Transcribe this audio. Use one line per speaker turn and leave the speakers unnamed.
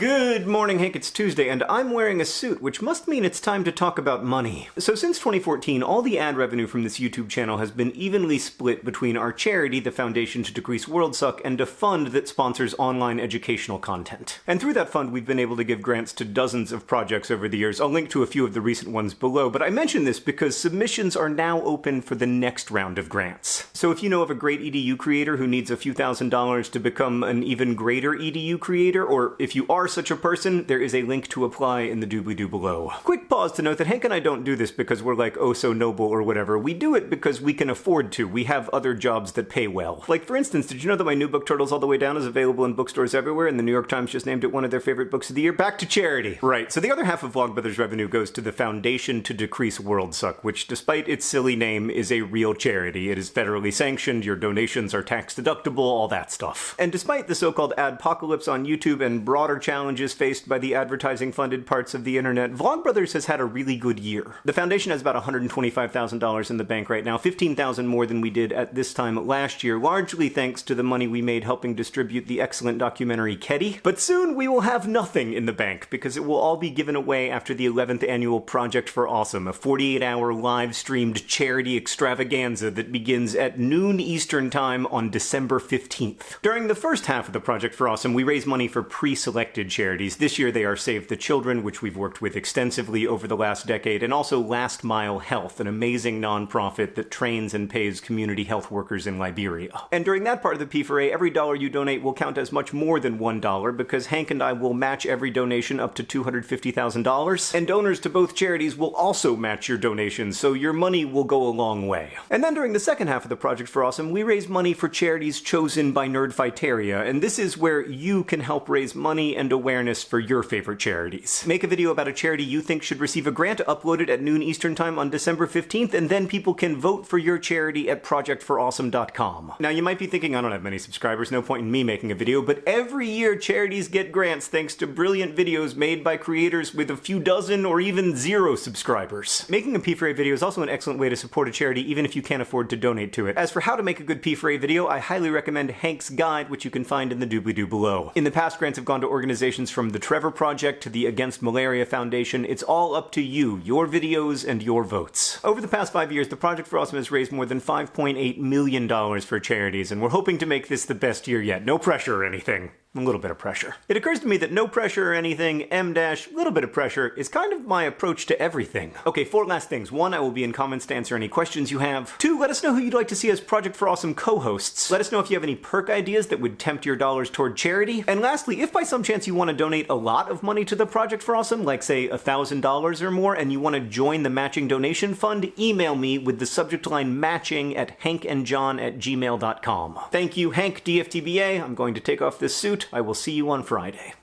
Good morning, Hank. It's Tuesday, and I'm wearing a suit, which must mean it's time to talk about money. So, since 2014, all the ad revenue from this YouTube channel has been evenly split between our charity, the Foundation to Decrease World Suck, and a fund that sponsors online educational content. And through that fund, we've been able to give grants to dozens of projects over the years. I'll link to a few of the recent ones below, but I mention this because submissions are now open for the next round of grants. So, if you know of a great EDU creator who needs a few thousand dollars to become an even greater EDU creator, or if you are such a person, there is a link to apply in the doobly-doo below. Quick pause to note that Hank and I don't do this because we're like, oh so noble or whatever. We do it because we can afford to. We have other jobs that pay well. Like for instance, did you know that my new book Turtles All the Way Down is available in bookstores everywhere and the New York Times just named it one of their favorite books of the year? Back to charity. Right, so the other half of Vlogbrothers revenue goes to the Foundation to Decrease World Suck, which despite its silly name is a real charity. It is federally sanctioned, your donations are tax deductible, all that stuff. And despite the so-called adpocalypse on YouTube and broader challenges faced by the advertising funded parts of the internet, Vlogbrothers has had a really good year. The foundation has about $125,000 in the bank right now, 15,000 more than we did at this time last year, largely thanks to the money we made helping distribute the excellent documentary Kedi. But soon we will have nothing in the bank because it will all be given away after the 11th annual Project for Awesome, a 48-hour live streamed charity extravaganza that begins at noon Eastern Time on December 15th. During the first half of the Project for Awesome, we raise money for pre-selected charities. This year they are Save the Children, which we've worked with extensively over the last decade, and also Last Mile Health, an amazing nonprofit that trains and pays community health workers in Liberia. And during that part of the P4A, every dollar you donate will count as much more than $1 because Hank and I will match every donation up to $250,000, and donors to both charities will also match your donations, so your money will go a long way. And then during the second half of the Project for Awesome, we raise money for charities chosen by Nerdfighteria, and this is where you can help raise money and awareness for your favorite charities. Make a video about a charity you think should receive a grant, upload it at noon Eastern Time on December 15th, and then people can vote for your charity at projectforawesome.com. Now you might be thinking, I don't have many subscribers, no point in me making a video, but every year charities get grants thanks to brilliant videos made by creators with a few dozen or even zero subscribers. Making a P4A video is also an excellent way to support a charity even if you can't afford to donate to it. As for how to make a good P4A video, I highly recommend Hank's Guide, which you can find in the doobly-doo below. In the past, grants have gone to organizations from the Trevor Project to the Against Malaria Foundation. It's all up to you, your videos, and your votes. Over the past five years, the Project for Awesome has raised more than $5.8 million for charities, and we're hoping to make this the best year yet. No pressure or anything a little bit of pressure. It occurs to me that no pressure or anything, M dash, little bit of pressure, is kind of my approach to everything. Okay, four last things. One, I will be in comments to answer any questions you have. Two, let us know who you'd like to see as Project for Awesome co-hosts. Let us know if you have any perk ideas that would tempt your dollars toward charity. And lastly, if by some chance you want to donate a lot of money to the Project for Awesome, like say $1,000 or more, and you want to join the matching donation fund, email me with the subject line matching at hankandjohn at gmail.com. Thank you, Hank DFTBA. I'm going to take off this suit. I will see you on Friday.